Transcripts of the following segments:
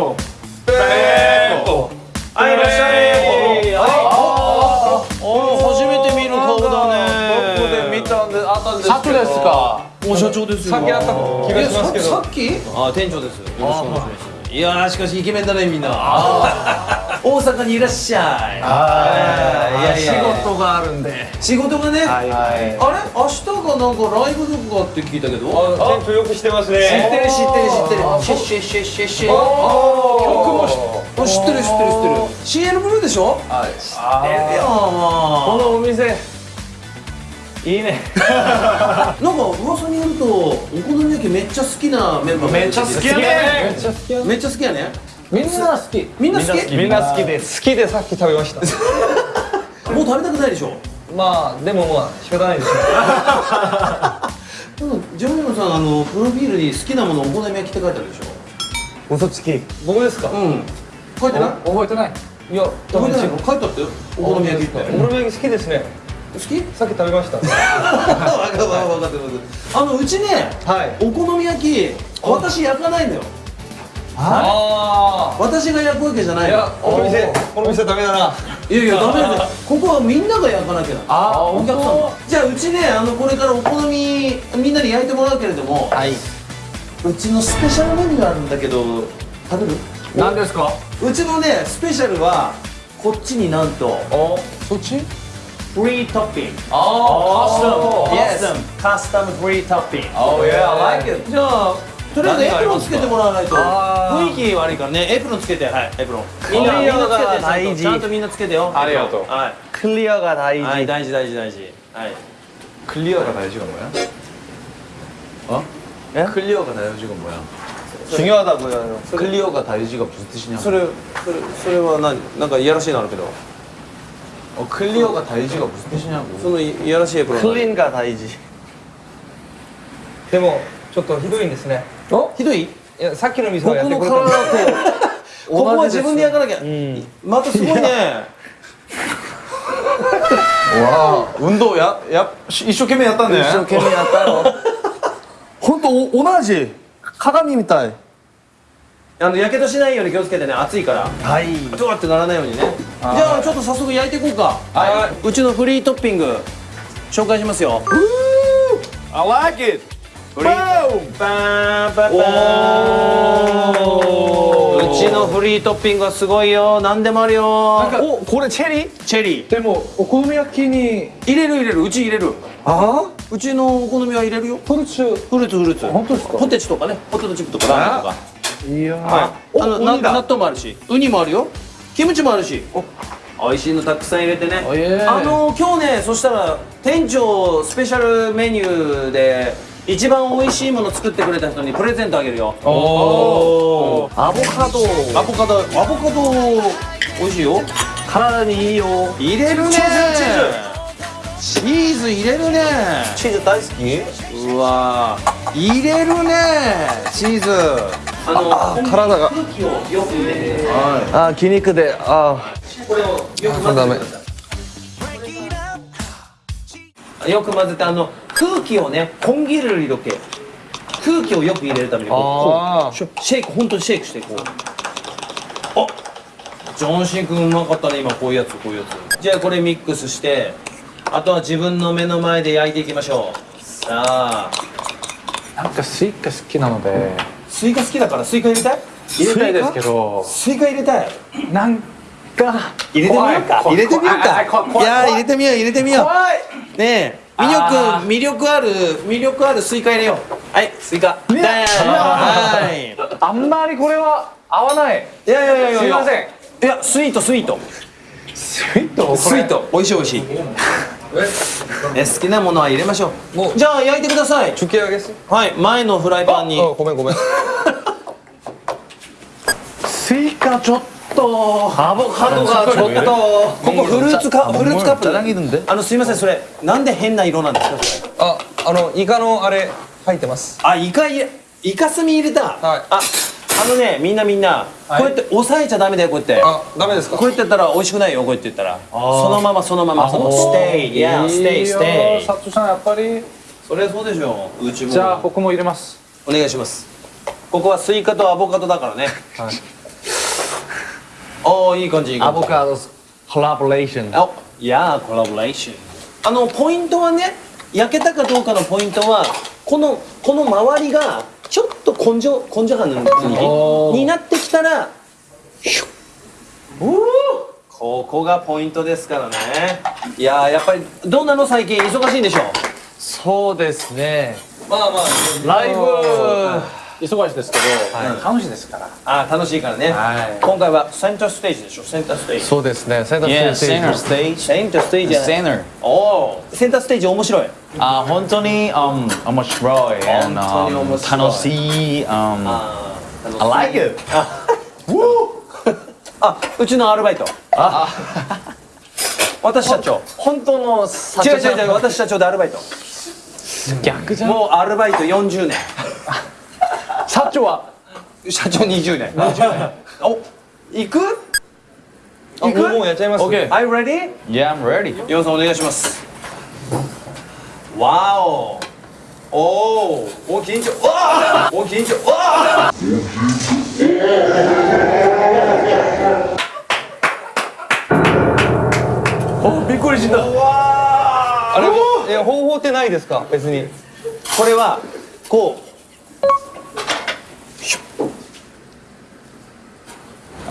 コペーコはいいらっしゃい。はいお初めて見る顔だね。ここで見たんであったんですですか？お社長ですよ。さっきあった気がしますけど。さっき？あ店長です。よろしくお願いします。いやーしかしイケメンだねみんな。大阪にいらっしゃい。いや。仕事があるんで。仕事がね、はいあれ？明日がなんかライブとかって聞いたけど？あ店長よくしてます知ってねる知ってる知ってる。シェッシェッシェッシェッシェッ曲もあ知ってる知ってる知ってる CL ブルーでしょはいあこのお店いいねなんか噂によるとお好み焼きめっちゃ好きなメンバーめっちゃ好きやねめっちゃ好きやねみんな好きみんな好きみんな好きで好きでさっき食べましたもう食べたくないでしょまあでもまあ仕方ないですね。でもジョニオさんあのプロフィールに好きなものお好み焼きって書いてあるでしょ？嘘つき。僕ですか？うん。書いてない？覚えてない？いや多書いてない書いてあったよ。お好み焼きって。お好み焼き好きですね。好き？さっき食べました。分かる分かる分かる分かるあのうちねはい。お好み焼き私焼かないのよ。あ私が焼くわけじゃないいやこの店この店ダメだな。いやいや ダメだよここはみんなが焼かなきゃ。なあーお客さんもじゃあうちねあのこれからお好みみんなに焼いてもらうけれどもはい。うちのスペシャルメニューあるんだけど食べる？何ですか？うちのねスペシャルはこっちになんとお？そっち？フリートッピング。あカスタムカスタムフリー。トッピング Oh yeah I like it じゃあとりあえずエプロンつけてもらわないとあー雰囲気悪いからねエプロンつけてはいエプロンクリアみんなみんなつけてが大事ちゃんとみんなつけてよありがとうはいクリアが大はい大事大事大事はいクリアが大事가 뭐야? 어? 예? 클리어가 다이지가 뭐야? 중요하다고요 클리어가 다이지가 무슨 뜻이냐고 それそれそれは何なんかいやらしいのあるけど 어 클리어가 다이지가 무슨 뜻이냐고 そのいいやらしいエプロンクリーンが大事でもちょっとひどいんですねお ひどい？いやさっきの店はやってくれたん ここは自分で焼かなきゃ、うん、またすごいね。わあ。運動やや一生懸命やったんだよ一生懸命やったよ。本当同じ？鏡みたい。あのやけどしないように気をつけてね。熱いから。はい。ドワってならないようにね。じゃあちょっと早速焼いていこうか。はい。うちのフリートッピング紹介しますよ。I like it! フリーパーパーパーうちのフリートッピングはすごいよ。何でもあるよ。おこれチェリー？チェリー。でもお好み焼きに入れる入れる。うち入れる。あうちのお好みは入れるよ。フルーツ。フルーツフルーツ。本当ですか？ポテチとかね。ポテトチップとか。ラーメンとか。いやはい。あのな納豆もあるし。ウニもあるよ。キムチもあるし。美味しいのたくさん入れてね。あの今日ねそしたら店長スペシャルメニューで一番美味しいもの作ってくれた人にプレゼントあげるよ。おー。アボカド。アボカド。アボカド。美味しいよ。体にいいよ。入れるね。チーチーズ。入れるね。チーズ大好き？うわ。入れるね。チーズ。あのあ体が。空気をよく入れてあ筋肉で。あこれをよく混ぜてよく混ぜてあの空気をねこんぎる色気。空気をよく入れるためにこうシェイク。本当にシェイクしてこう。あジョンシン君うまかったね今こういうやつこういうやつ。じゃあこれミックスしてあとは自分の目の前で焼いていきましょう。さあ。なんかスイカ好きなので。スイカ好きだからスイカ入れたい？入れたいですけど。スイカ入れたい？なんか入れてみようか。入れてみようか。怖いやー入れてみよう入れてみよう。怖い。ねえ魅力魅力ある魅力あるスイカ入れよう。はいスイカ。ね。はい。あんまりこれは合わない。いやいやいやいやすいません。いや sweet sweet。sweet？sweet。美味しい美味しい。え？好きなものは入れましょう。じゃあ焼いてください。突き上げす？はい前のフライパンに。あごめんごめん。スイカちょっとと。アボカドがちょっと。ここフルーツカフルーツカップ。あのすいませんそれなんで変な色なんですか？ああのイカのあれ入ってます。あイカイカスミ入れた、はい、ああのねみんなみんな、こうやって押さえちゃダメだよこうやって。あダメですか？こうやってやったら美味しくないよこうやって言ったら。そのままそのままその stay いや stay stay サトさんやっぱり。それそうでしょうちも。じゃあこも入れます。お願いします。ここはスイカとアボカドだからね、はい。おーいい感じいい感じ。Avocados collaboration. あいやーコラボレーションあのポイントはね焼けたかどうかのポイントはこのこの周りがちょっと根性根性派おー。にになってきたらヒュッ。ここがポイントですからね。いやーやっぱりどうなの最近？忙しいんでしょそうですね。まあまあ。ライブ忙しいですけど、楽しいですから。あー楽しいからね、はい。今回はセンターステージでしょ？センターステージ。そうですね。センタ Yeah, ーステージ。stage. センターステージじゃない？Center. おおセンターステージ面白い。あ本当に、um, 面白い。本当に面 um, 白い。楽しい、um, あー I like it. あうちのアルバイト。あ。私社長本当の社違う違う違う私社長でアルバイト。逆じゃん。もうアルバイト40年 社長は？社長20年。お行く？あもうもうやっちゃいます。OK Are you ready? Yeah, I'm ready. ヨンさんお願いします。わお。おーお緊張わあお緊張わあおびっくりした。わあれ？え方法ってないですか？別に。これはこう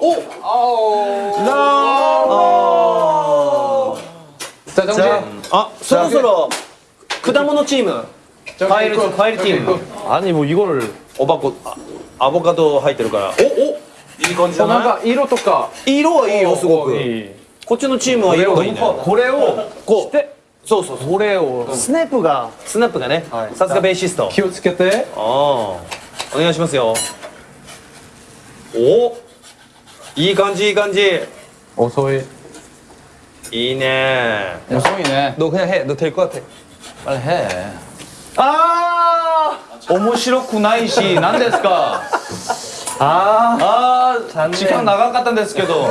おさあじゃあそろそろ果物チーム。パイルイルチーム。何もうイゴルおばこアボカド入ってるから。おお。いい感じだなんか色とか。色はいいよすごく。こっちのチームは色がいいこれをこうそうそうこれをスネップがスネップがねさすがベーシスト。気をつけて。ああお願いしますよ。お。いい感じいい感じ遅いいいね 무성이네. 너 그냥 해너 될 것 같아 빨리 해. 아 面白くないし、何ですか。 아, ああ、時間長かったんですけど。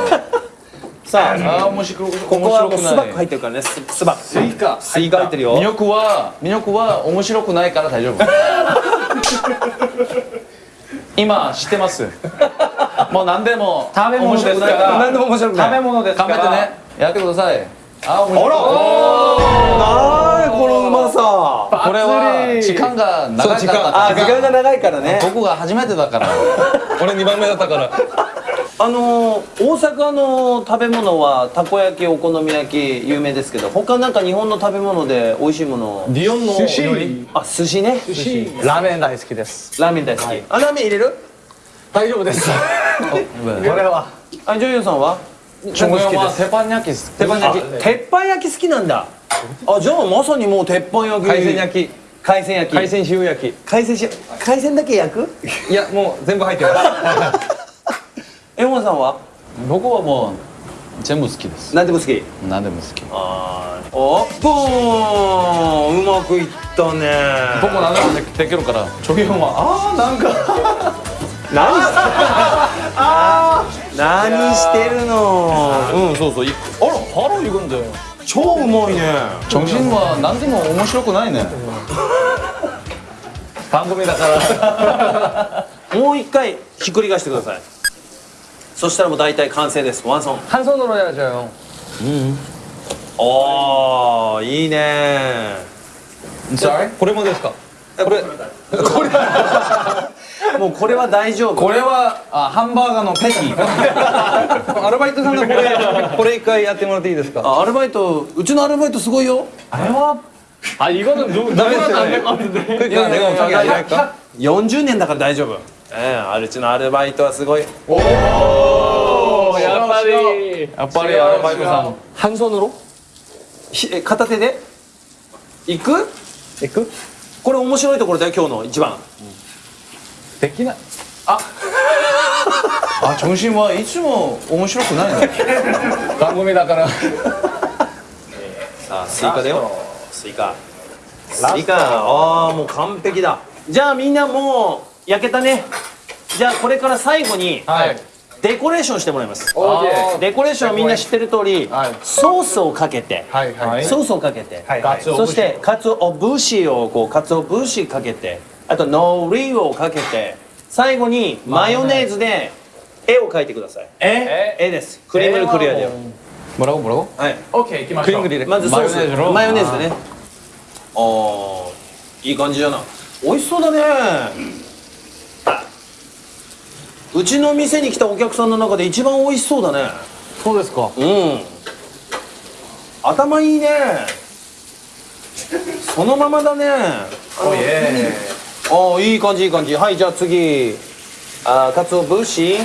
さあああ、面白くここはもう面白くないスバック入ってるからねススバックスイカスイカ入ってるよ魅力は魅力は面白くないから大丈夫今知ってます もう何でも食べ物ですから。面白くないから。何でも面白く食べ物ですから。頑張ってね。やってください。あ面白い。なー。いこのうまさ。これは時間が長かったあ時間。が長いからね。僕が初めてだから。俺2番目だったから。あのー大阪の食べ物はたこ焼きお好み焼き有名ですけど他なんか日本の食べ物で美味しいもの。日本の寿司料理？あ寿司ね。ラーメン大好きです。ラーメン大好き、あラーメン入れる？大丈夫です。これはあジョイヨンさんは鉄板焼き。鉄板焼き。鉄板焼き好きなんだ。あじゃあまさにもう鉄板焼き。海鮮焼き。海鮮焼き。海鮮塩焼き。海鮮し海鮮だけ焼く？いやもう全部入ってます。エモンさんは？僕はもう全部好きです。何でも好き？何でも好き。あー。おボーン。うまくいったね。僕何でもでできるから。チョゲヨンは。ああなんか何してあ何してるのうんそうそういあらハロー行くんだよ超うまいね정신は何でも面白くないね番組だからもう一回ひっくり返してくださいそしたらもう大体完成ですワンソン 한 손으로 해야죠 おーいいね Sorry? これもですかこれ もうこれは大丈夫これはあハンバーガーのペティアルバイトさんでこれこれ一回やってもらっていいですかあアルバイトうちのアルバイトすごいよ 아 이거는 누, 다음에 누구나 했어요. 안될 것 같은데 いや내가 자기 아니랄까 40年だから大丈夫ええあうちのアルバイトはすごい 야빨리 やっぱりアルバイトさん 한 손으로? ひえ片手で行く行くこれ面白いところだよ今日の一番 できない。あ。ジョンシンはいつも面白くないの？番組だから。さあスイカだよ。スイカ。スイカ。ああもう完璧だ。じゃあみんなもう焼けたね。じゃあこれから最後にはい。デコレーションしてもらいます。デコレーションはみんな知ってる通り、はい。ソースをかけて、はいはい。ソースをかけて、ガツオそしてかつお節をこうかつお節かけてあと海苔をかけて最後にマヨネーズで絵を描いてください。え？絵です。クリームルクリアだよもらおうもらおう。はい。オッケー行きましょう。クリームまずソースマヨネーズのマヨネーズでね。ああいい感じだな。美味しそうだね。うちの店に来たお客さんの中で一番美味しそうだね。そうですか。うん。頭いいね。そのままだね。おいえああいい感じいい感じ。はいじゃあ次。あーかつお節。か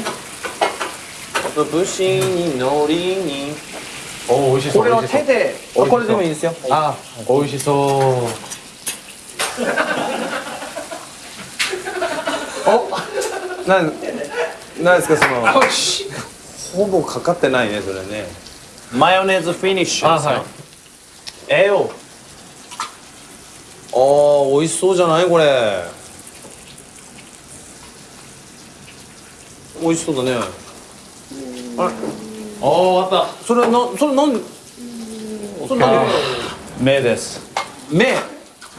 つお節に海苔に。お美味しそうこれを手で。あこれでもいいですよ。あ美味しそう。なんなんですかその。ほぼかかってないねそれね。マヨネーズフィニッシュですよ。あはい。ええよあー美味しそうじゃないこれ。美味しそうだね。おお終わっそれはなそれなんで？それ何目です。目？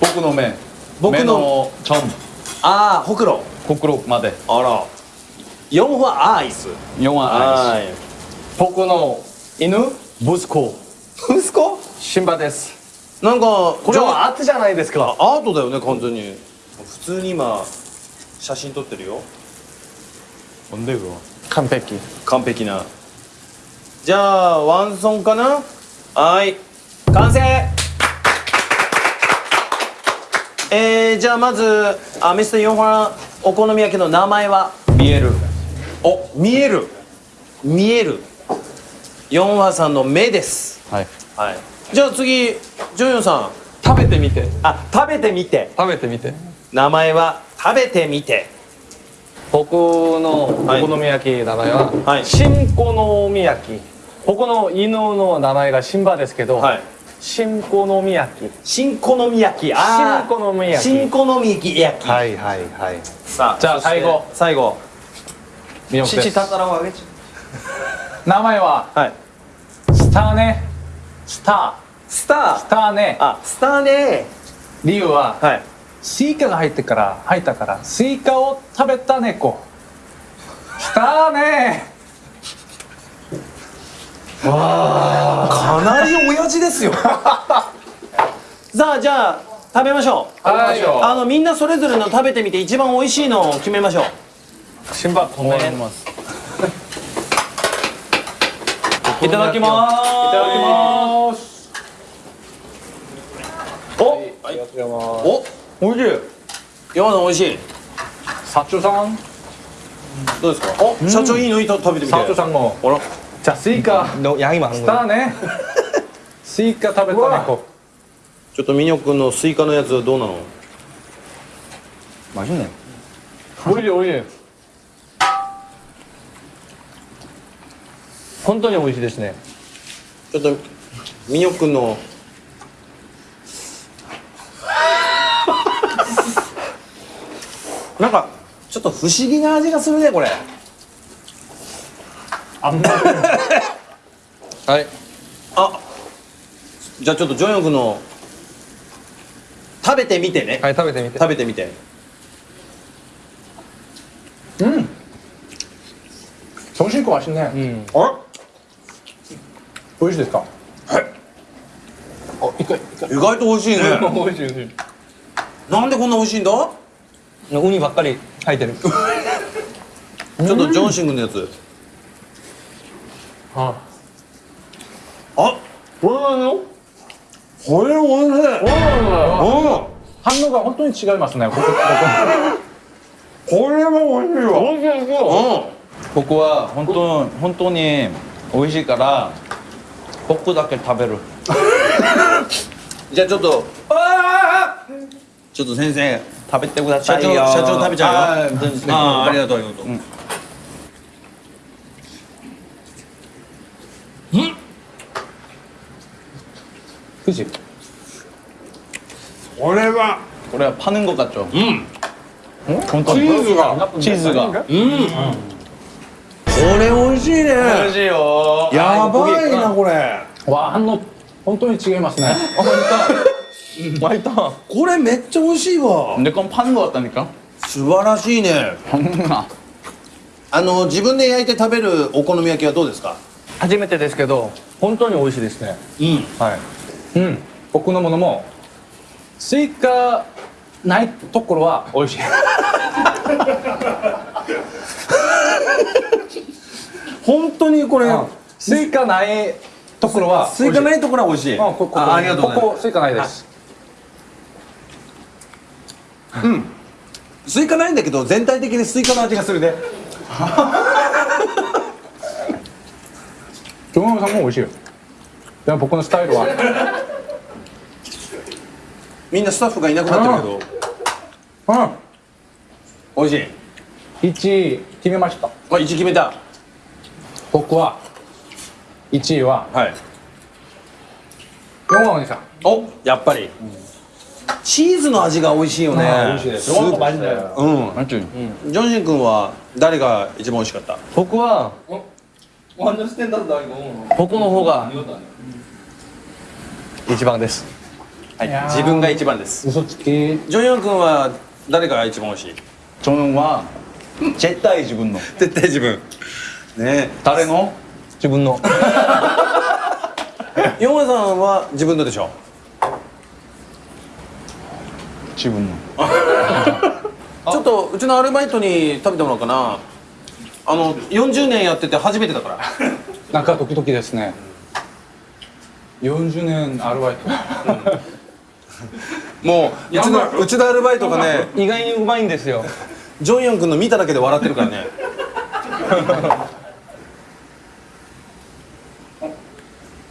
僕の目。僕の？目のちょんああほくろ。ほくろまで。あら。4はアイス。4はアイい。ス僕の犬息子。息子？シンバですなんかこれはアートじゃないですか。アートだよね完全に。普通に今写真撮ってるよ。なんで完璧。完璧な。じゃあワンソンかな？はい。完成！えー、じゃあまずあミスターヨンファお好み焼きの名前は？見える。お見える。見える。ヨンファさんの目です。はい、はい、じゃあ次ジョヨンさん食べてみて。あ食べてみて。食べてみて。名前は食べてみて。僕のおはい。好み焼き名前は、はい。新好み焼き。僕の犬の名前がシンバですけど、はい。新好み焼き。新好み焼き。あー。新好み焼き。新好み焼き。いはいはい。さあじゃあ最後。最後。見よう父たたらをあげち名前はゃうはい。スターね。スタスター。スーターね。あスターね。理由ははい。スイカが入ってから入ったからスイカを食べた猫。スターね。かなり親父ですよ。さあじゃあ食べましょう。はいあのみんなそれぞれの食べてみて一番美味しいのを決めましょう。シンバごめんます。いただきます。いただきますりがとうございます。おおいしい。山のおいしい。社長さん？どうですか？お、うん、社長いいのいい食べてみて。社長さんも。あら。じゃあスイカ。のやりますスターね。スイカ食べた猫。ちょっとミニョ君のスイカのやつどうなの？マジね。おいしいおいしい。本当においしいですね。ちょっとミニョ君のなんかちょっと不思議な味がするねこれ。はい。あじゃあちょっとジョヨクの食べてみてね。はい食べてみて。食べてみて。うん。美味しいかもしれない、うん、あれ？美味しいですか？はいあ一回。意外と美味しいね。美味しい美味しい。なんでこんな美味しいんだ？ウニばっかり入ってる。ちょっとジョンシングのやつ。あ。あこれなの？これおいしい。反応が本当に違いますね。ここ これも美味しいわ。美味しいですよ、ここは本当本当に美味しいからここだけ食べる。じゃあちょっと。ちょっと先生。食べてくださいよ。社長食べちゃうよ。ああありがとうありがとう、うん。그지그래봐그래파는것같죠これ美味しいね。美味しいよ。やばいなこれ。わあの本当に違いますね。本当。 맛있다 これめっちゃ美味しいわ。 근데 그건 파는 것 같다니까 素晴らしいね。あの自分で焼いて食べるお好み焼きはどうですか。初めてですけど本当に美味しいですねうん。はいうん僕のものもスイカないところは美味しい本当にこれ。スイカないところはスイカないところは美味しい。あここあありがとうございます。ここスイカないです スイカないんだけど全体的にスイカの味がするね。京山さんも美味しいよでも僕のスタイルはみんなスタッフがいなくなってるけど。うん美味しい。1位決めましたあ一決めた。僕は1位ははい。山お兄さんおやっぱり。チーズの味が美味しいよね。美味しいですよ。うん。なんちゅ。ジョンジン君は誰が一番美味しかった？僕は。僕の方が一番です。はい。自分が一番です。ジョンジン君は誰が一番美味しい？ジョンジンは絶対自分の。絶対自分。ね。誰の？自分の。ヨンさんは自分のでしょ？自分の ちょっとうちのアルバイトに食べてもらおうかな。あの40年やってて初めてだから。なんか時々ですね40年アルバイト もううちのうちのアルバイトがね、意外にうまいんですよジョンヨン君の見ただけで笑ってるからね。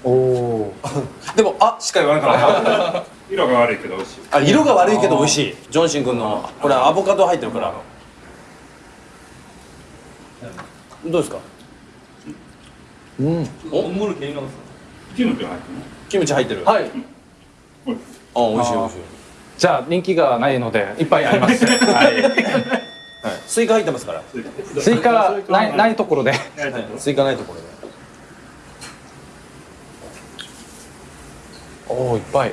おおでもあしか言わなかった。色が悪いけど美味しいあ色が悪いけど美味しい。ジョンシン君のこれアボカド入ってるから。どうですか？うんキムチが入ってるのキムチ入ってる。はいあ美味しい美味しい。じゃあ人気がないのでいっぱいあります はいスイカ入ってますから。スイカないないところでスイカないところで。おおいっぱい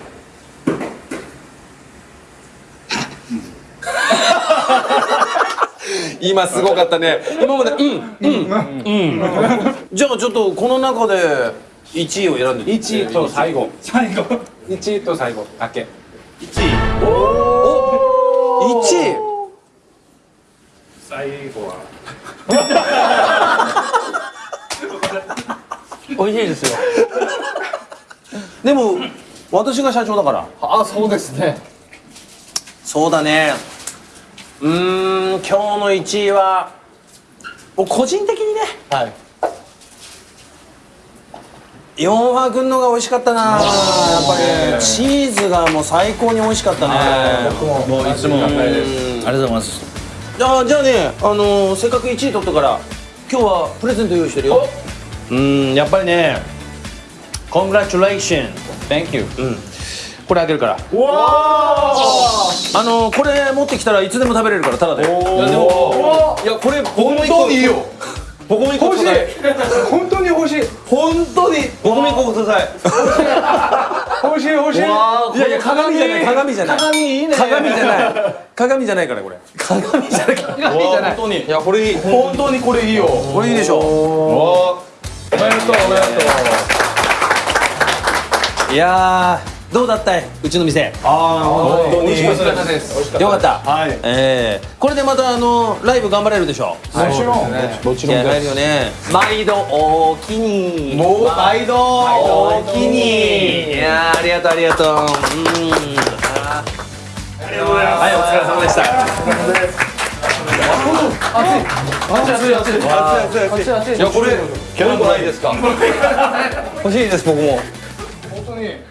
今すごかったね。今までうんうんうん。じゃあちょっとこの中で1位を選んで。1位と最後最後1位と最後だけ1位お1位。最後は美味しいですよでも私が社長だから。あそうですねそうだね。うーん今日の1位はもう個人的にね。はい。ヨンファ君のが美味しかったな。やっぱり。チーズがもう最高に美味しかったね。僕ももういつも。うんありがとうございます。じゃあじゃあねあのーせっかく1位取ったから今日はプレゼント用意してるよ。うんやっぱりね Congratulations. Thank you. うんこれあげるから。あのーこれ持ってきたらいつでも食べれるからただで。いやでもいやこれ僕も一個いいよ。僕も一個欲しい。ください。本当に欲しい。本当に。僕も一個ください。欲しい欲しい。い。やいや鏡じゃない鏡。じゃない。鏡いいね。鏡じゃない。鏡じゃないからこれ。鏡じゃない。鏡じゃない。本当に。いやこれいい。本当にこれいいよ。これいいでしょ。おめでとうおめでといやーどうだったいうちの店。ああ本当に。美味しかったです。美味しかった。よかった。はい。ええこれでまたあのライブ頑張れるでしょもちろん。もちろん気合入るですよね。毎度おおきに。もう毎度おおきに。いやーありがとう。ありがとううんあーはいお疲れ様でした。熱い熱い熱い。熱いい。やこれ今日もないです。か欲しいです僕も。本当に